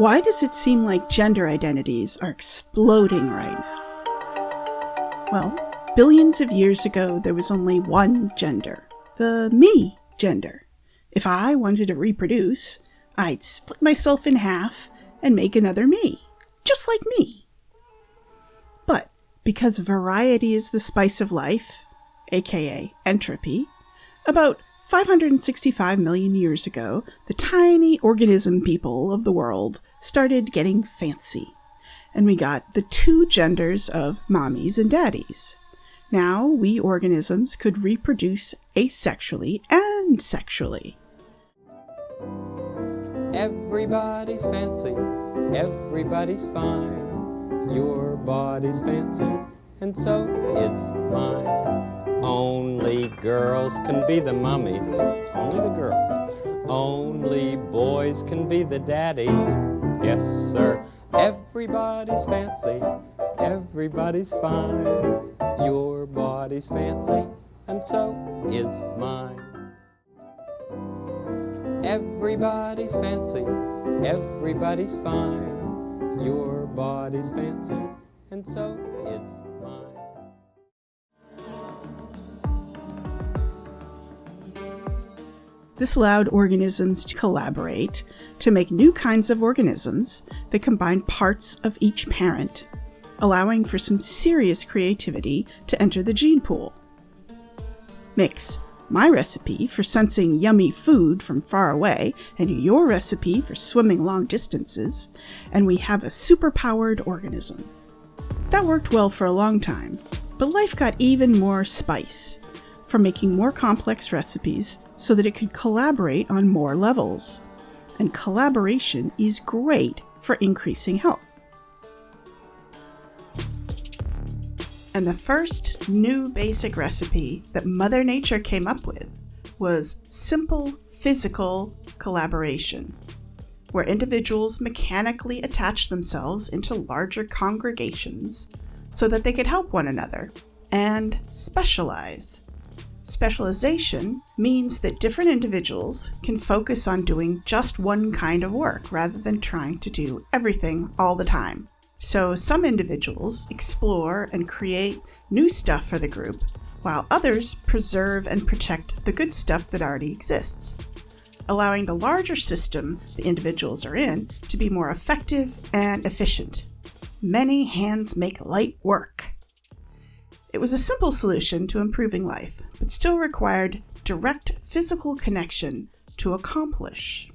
Why does it seem like gender identities are exploding right now? Well, billions of years ago, there was only one gender the me gender. If I wanted to reproduce, I'd split myself in half and make another me, just like me. But because variety is the spice of life, aka entropy, about 565 million years ago, the tiny organism people of the world started getting fancy. And we got the two genders of mommies and daddies. Now, we organisms could reproduce asexually and sexually. Everybody's fancy, everybody's fine. Your body's fancy, and so is mine. Only girls can be the mummies, only the girls. Only boys can be the daddies. Yes, sir. Everybody's fancy, everybody's fine. Your body's fancy, and so is mine. Everybody's fancy, everybody's fine. Your body's fancy, and so is This allowed organisms to collaborate to make new kinds of organisms that combine parts of each parent, allowing for some serious creativity to enter the gene pool. Mix my recipe for sensing yummy food from far away and your recipe for swimming long distances, and we have a superpowered organism. That worked well for a long time, but life got even more spice from making more complex recipes so that it could collaborate on more levels. And collaboration is great for increasing health. And the first new basic recipe that Mother Nature came up with was simple physical collaboration, where individuals mechanically attach themselves into larger congregations so that they could help one another and specialize. Specialization means that different individuals can focus on doing just one kind of work rather than trying to do everything all the time. So some individuals explore and create new stuff for the group, while others preserve and protect the good stuff that already exists, allowing the larger system the individuals are in to be more effective and efficient. Many hands make light work. It was a simple solution to improving life, but still required direct physical connection to accomplish.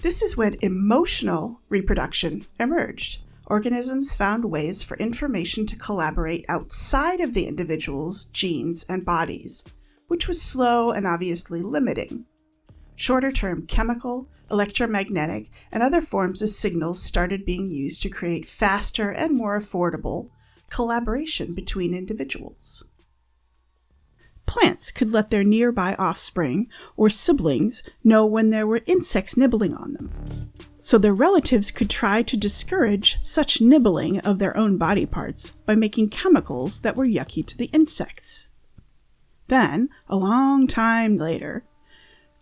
This is when emotional reproduction emerged. Organisms found ways for information to collaborate outside of the individual's genes and bodies, which was slow and obviously limiting. Shorter term chemical, electromagnetic, and other forms of signals started being used to create faster and more affordable collaboration between individuals. Plants could let their nearby offspring or siblings know when there were insects nibbling on them. So their relatives could try to discourage such nibbling of their own body parts by making chemicals that were yucky to the insects. Then, a long time later,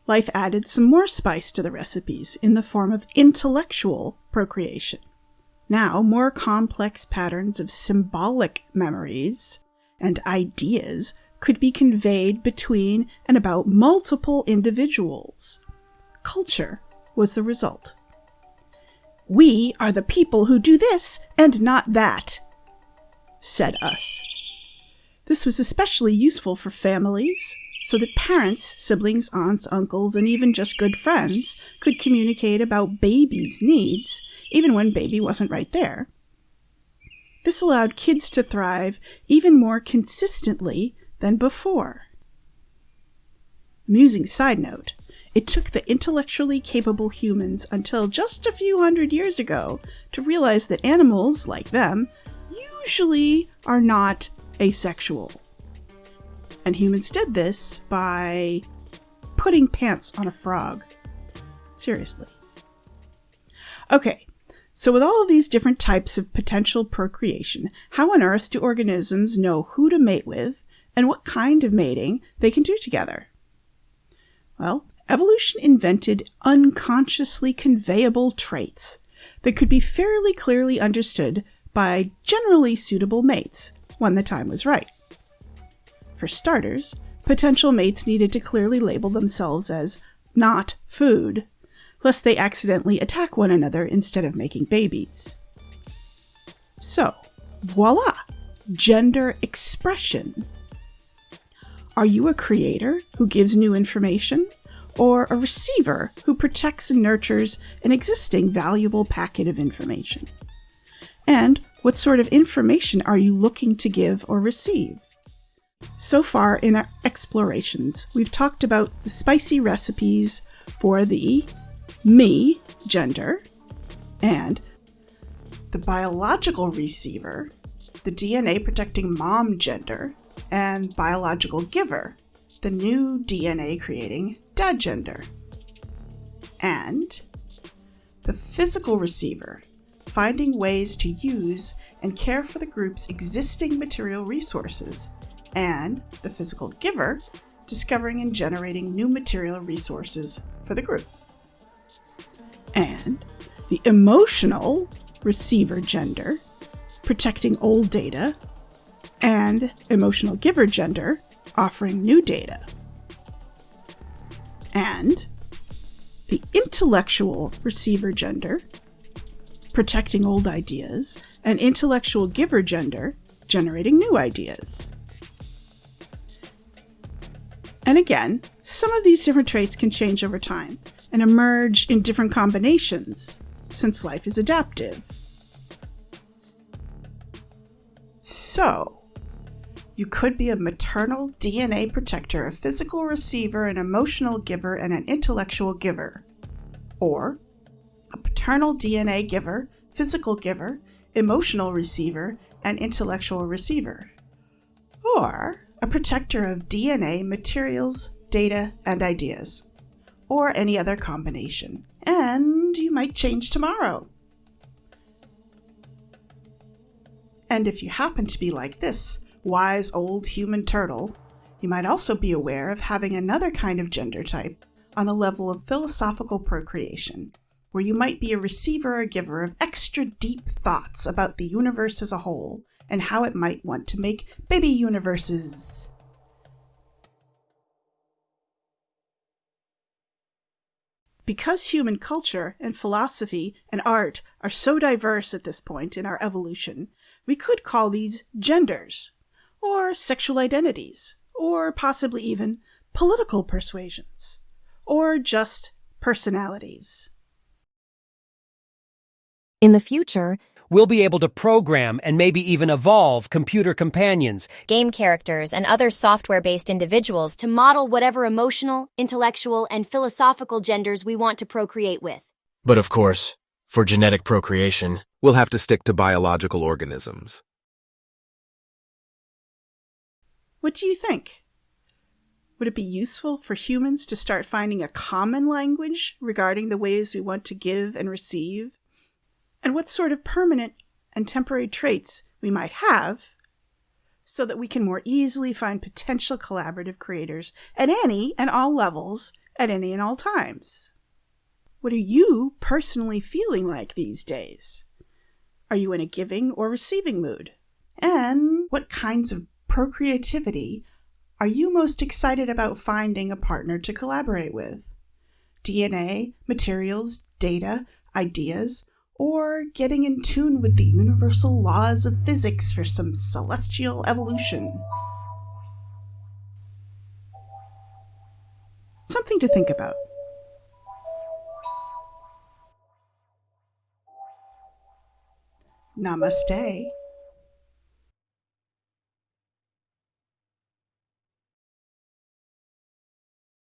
life added some more spice to the recipes in the form of intellectual procreation. Now, more complex patterns of symbolic memories and ideas could be conveyed between and about multiple individuals. Culture was the result. We are the people who do this and not that, said us. This was especially useful for families, so that parents, siblings, aunts, uncles, and even just good friends could communicate about babies' needs, even when baby wasn't right there. This allowed kids to thrive even more consistently than before. Amusing side note it took the intellectually capable humans until just a few hundred years ago to realize that animals, like them, usually are not asexual. And humans did this by putting pants on a frog. Seriously. Okay, so with all of these different types of potential procreation, how on earth do organisms know who to mate with and what kind of mating they can do together? Well, evolution invented unconsciously conveyable traits that could be fairly clearly understood by generally suitable mates when the time was right. For starters, potential mates needed to clearly label themselves as not food, lest they accidentally attack one another instead of making babies. So, voila! Gender expression. Are you a creator who gives new information? Or a receiver who protects and nurtures an existing valuable packet of information? And what sort of information are you looking to give or receive? So far in our explorations, we've talked about the spicy recipes for the me gender and the biological receiver, the DNA protecting mom gender, and biological giver, the new DNA creating dad gender. And the physical receiver, finding ways to use and care for the group's existing material resources, and the physical giver, discovering and generating new material resources for the group. And the emotional receiver gender, protecting old data, and emotional giver gender, offering new data. And the intellectual receiver gender, protecting old ideas, and intellectual giver gender, generating new ideas. And again, some of these different traits can change over time and emerge in different combinations, since life is adaptive. So, you could be a maternal DNA protector, a physical receiver, an emotional giver, and an intellectual giver. Or a paternal DNA giver, physical giver, emotional receiver, and intellectual receiver. Or a protector of DNA, materials, data, and ideas, or any other combination. And you might change tomorrow. And if you happen to be like this wise old human turtle, you might also be aware of having another kind of gender type on the level of philosophical procreation, where you might be a receiver or giver of extra deep thoughts about the universe as a whole and how it might want to make baby universes. Because human culture and philosophy and art are so diverse at this point in our evolution, we could call these genders, or sexual identities, or possibly even political persuasions, or just personalities. In the future, we'll be able to program and maybe even evolve computer companions, game characters, and other software based individuals to model whatever emotional, intellectual, and philosophical genders we want to procreate with. But of course, for genetic procreation, we'll have to stick to biological organisms. What do you think? Would it be useful for humans to start finding a common language regarding the ways we want to give and receive and what sort of permanent and temporary traits we might have so that we can more easily find potential collaborative creators at any and all levels at any and all times. What are you personally feeling like these days? Are you in a giving or receiving mood? And what kinds of procreativity are you most excited about finding a partner to collaborate with? DNA, materials, data, ideas, or getting in tune with the universal laws of physics for some celestial evolution. Something to think about. Namaste.